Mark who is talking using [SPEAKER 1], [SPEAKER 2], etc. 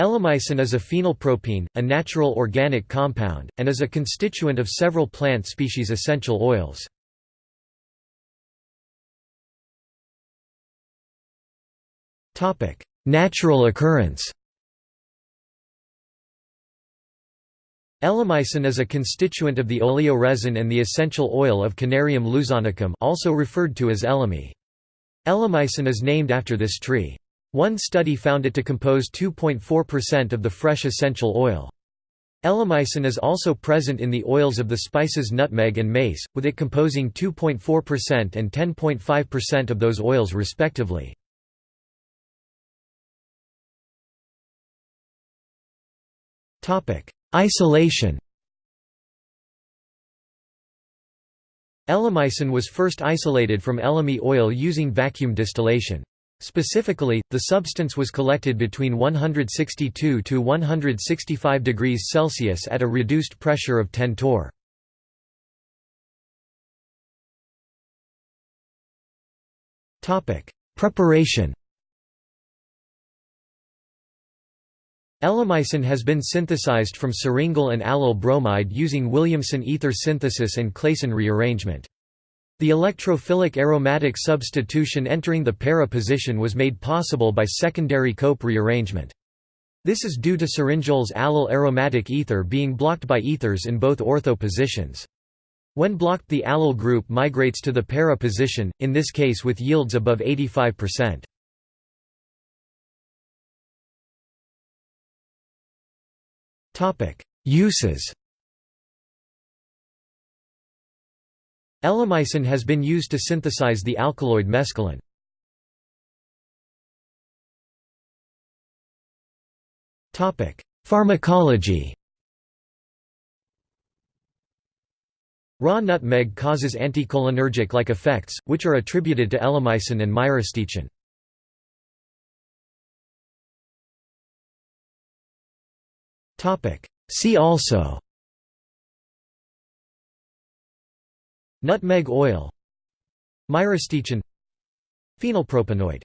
[SPEAKER 1] Elemicin is a phenylpropene, a natural organic compound, and is a constituent of several plant species essential oils. Natural occurrence Elemicin is a constituent of the oleoresin and the essential oil of Canarium luzonicum also referred to as elemi. Elemicin is named after this tree. One study found it to compose 2.4% of the fresh essential oil. Elemicin is also present in the oils of the spices nutmeg and mace, with it composing 2.4% and 10.5% of those oils respectively. Isolation Elemicin was first isolated from elemi oil using vacuum distillation. Specifically, the substance was collected between 162 to 165 degrees Celsius at a reduced pressure of 10 torr. Preparation Elemicin has been synthesized from syringol and allyl bromide using Williamson ether synthesis and Claisen rearrangement. The electrophilic aromatic substitution entering the para position was made possible by secondary Cope rearrangement. This is due to syringol's allyl aromatic ether being blocked by ethers in both ortho positions. When blocked the allyl group migrates to the para position, in this case with yields above 85%. Uses Elemicin has been used to synthesize the alkaloid mescaline. Pharmacology Raw nutmeg causes anticholinergic-like effects, which are attributed to elemicin and myristicin. See also Nutmeg oil Myristicin Phenylpropanoid